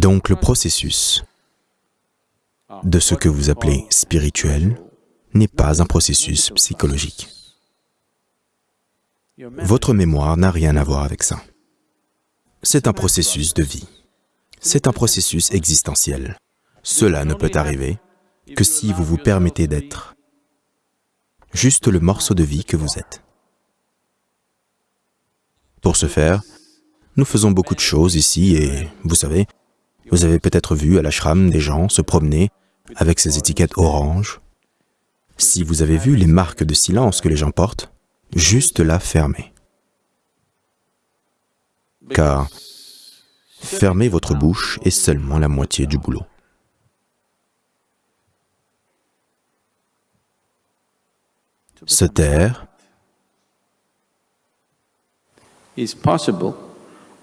Donc le processus de ce que vous appelez spirituel n'est pas un processus psychologique. Votre mémoire n'a rien à voir avec ça. C'est un processus de vie. C'est un processus existentiel. Cela ne peut arriver que si vous vous permettez d'être juste le morceau de vie que vous êtes. Pour ce faire, nous faisons beaucoup de choses ici et, vous savez, vous avez peut-être vu à l'ashram des gens se promener avec ces étiquettes oranges. Si vous avez vu les marques de silence que les gens portent, juste là fermez. Car fermer votre bouche est seulement la moitié du boulot. Se taire is possible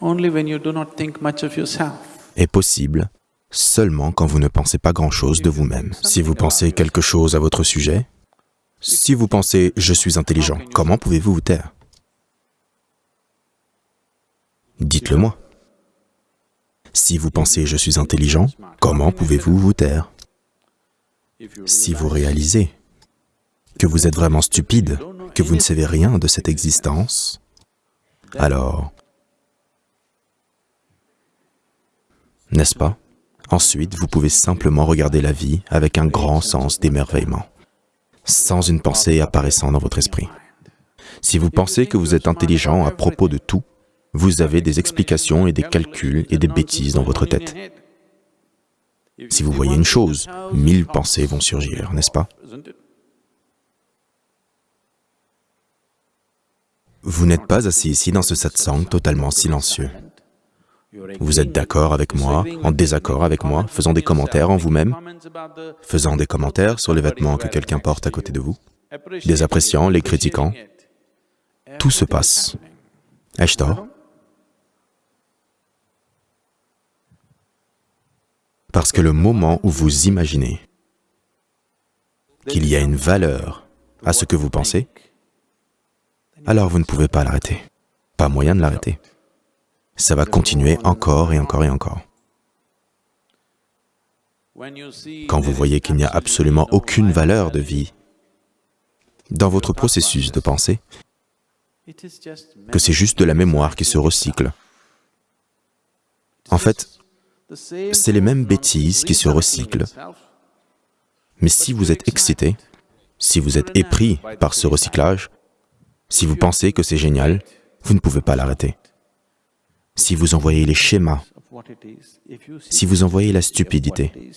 only when you do not think much of yourself. Est possible seulement quand vous ne pensez pas grand-chose de vous-même. Si vous pensez quelque chose à votre sujet, si vous pensez « je suis intelligent », comment pouvez-vous vous taire? Dites-le moi. Si vous pensez « je suis intelligent », comment pouvez-vous vous taire? Si vous réalisez que vous êtes vraiment stupide, que vous ne savez rien de cette existence, alors, n'est-ce pas? Ensuite, vous pouvez simplement regarder la vie avec un grand sens d'émerveillement, sans une pensée apparaissant dans votre esprit. Si vous pensez que vous êtes intelligent à propos de tout, vous avez des explications et des calculs et des bêtises dans votre tête. Si vous voyez une chose, mille pensées vont surgir, n'est-ce pas? Vous n'êtes pas assis ici dans ce satsang totalement silencieux. Vous êtes d'accord avec moi, en désaccord avec moi, faisant des commentaires en vous-même, faisant des commentaires sur les vêtements que quelqu'un porte à côté de vous, des appréciants, les critiquant. Tout se passe. Ai-je tort? Parce que le moment où vous imaginez qu'il y a une valeur à ce que vous pensez, alors vous ne pouvez pas l'arrêter. Pas moyen de l'arrêter. Ça va continuer encore et encore et encore. Quand vous voyez qu'il n'y a absolument aucune valeur de vie dans votre processus de pensée, que c'est juste de la mémoire qui se recycle. En fait, c'est les mêmes bêtises qui se recyclent. Mais si vous êtes excité, si vous êtes épris par ce recyclage, si vous pensez que c'est génial, vous ne pouvez pas l'arrêter. Si vous envoyez les schémas, si vous envoyez la stupidité,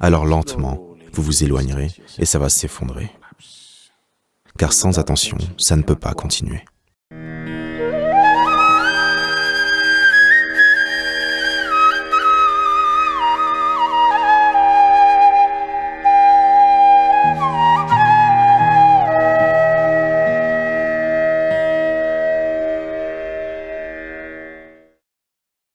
alors lentement, vous vous éloignerez et ça va s'effondrer. Car sans attention, ça ne peut pas continuer.